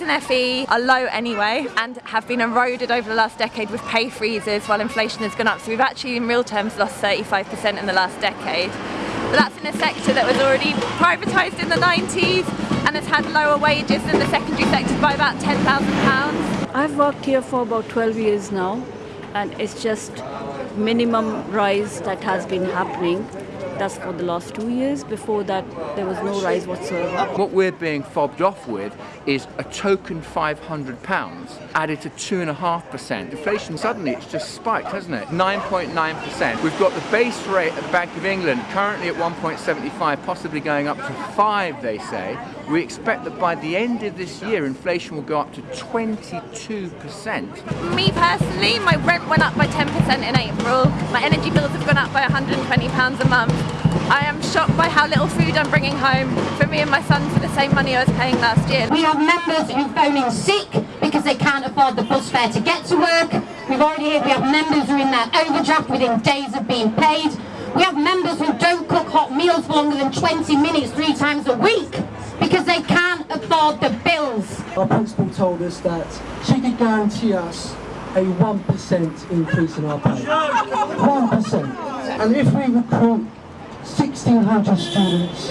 and FE are low anyway and have been eroded over the last decade with pay freezes while inflation has gone up. So we've actually in real terms lost 35% in the last decade. But that's in a sector that was already privatised in the 90s and has had lower wages than the secondary sector by about £10,000. I've worked here for about 12 years now and it's just minimum rise that has been happening that's for the last two years. Before that, there was no rise whatsoever. What we're being fobbed off with is a token £500 added to 2.5%. Inflation suddenly, it's just spiked, hasn't it? 9.9%. We've got the base rate at the Bank of England currently at 1.75, possibly going up to 5, they say. We expect that by the end of this year, inflation will go up to 22%. Me personally, my rent went up by 10% in April. My energy bills have gone up by £120 a month. I am shocked by how little food I'm bringing home for me and my son for the same money I was paying last year. We have members who phone in sick because they can't afford the bus fare to get to work. We've already heard we have members who are in their overdraft within days of being paid. We have members who don't cook hot meals for longer than 20 minutes three times a week because they can't afford the bills. Our principal told us that she could guarantee us a 1% increase in our pay. 1%. And if we recruit 1,600 students,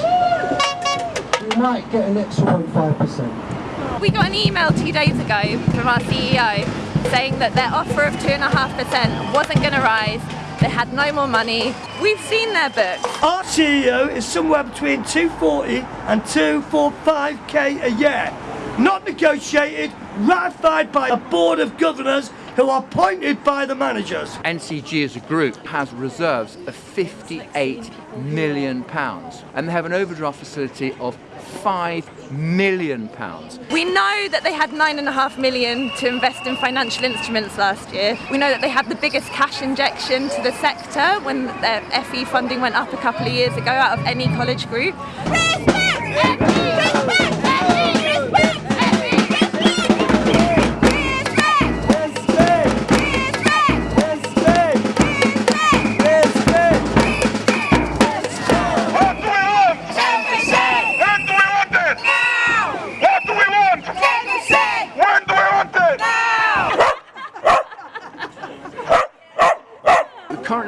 we might get an extra 0.5%. We got an email two days ago from our CEO saying that their offer of 2.5% wasn't going to rise, they had no more money. We've seen their books. Our CEO is somewhere between 240 and 245k a year. Not negotiated, ratified by a board of governors who are appointed by the managers. NCG as a group has reserves of 58 million pounds and they have an overdraft facility of 5 million pounds. We know that they had nine and a half million to invest in financial instruments last year. We know that they had the biggest cash injection to the sector when their FE funding went up a couple of years ago out of any college group. Respect! Respect!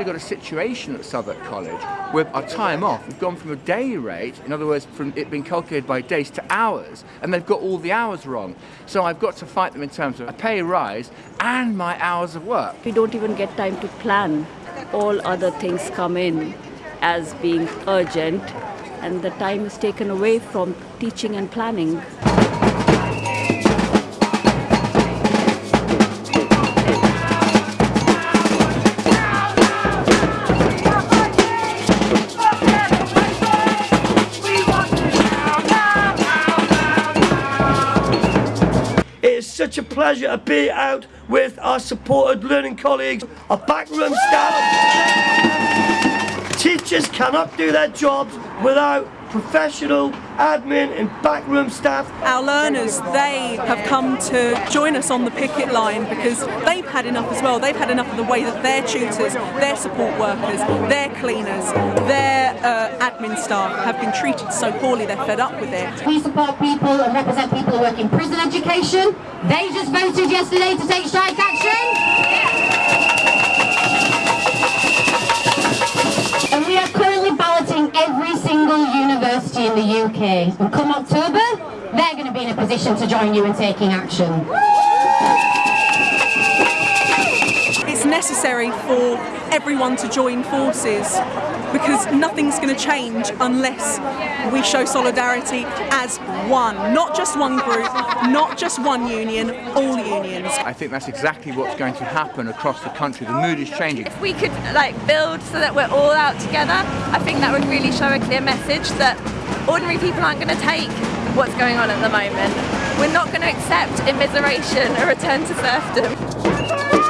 Got a situation at Southwark College where our time off, we've gone from a day rate, in other words, from it being calculated by days to hours, and they've got all the hours wrong. So I've got to fight them in terms of a pay rise and my hours of work. We don't even get time to plan. All other things come in as being urgent, and the time is taken away from teaching and planning. Such a pleasure to be out with our supported learning colleagues, our backroom staff. Teachers cannot do their jobs without professional admin and backroom staff. Our learners, they have come to join us on the picket line because they've had enough as well. They've had enough of the way that their tutors, their support workers, their cleaners, their uh, admin staff have been treated so poorly, they're fed up with it. We support people and represent people who work in prison education. They just voted yesterday to take strike action. And we are university in the UK. Come October, they're going to be in a position to join you in taking action. It's necessary for everyone to join forces because nothing's going to change unless we show solidarity as one, not just one group, not just one union, all unions. I think that's exactly what's going to happen across the country. The mood is changing. If we could like build so that we're all out together, I think that would really show a clear message that ordinary people aren't going to take what's going on at the moment. We're not going to accept immiseration, a return to serfdom.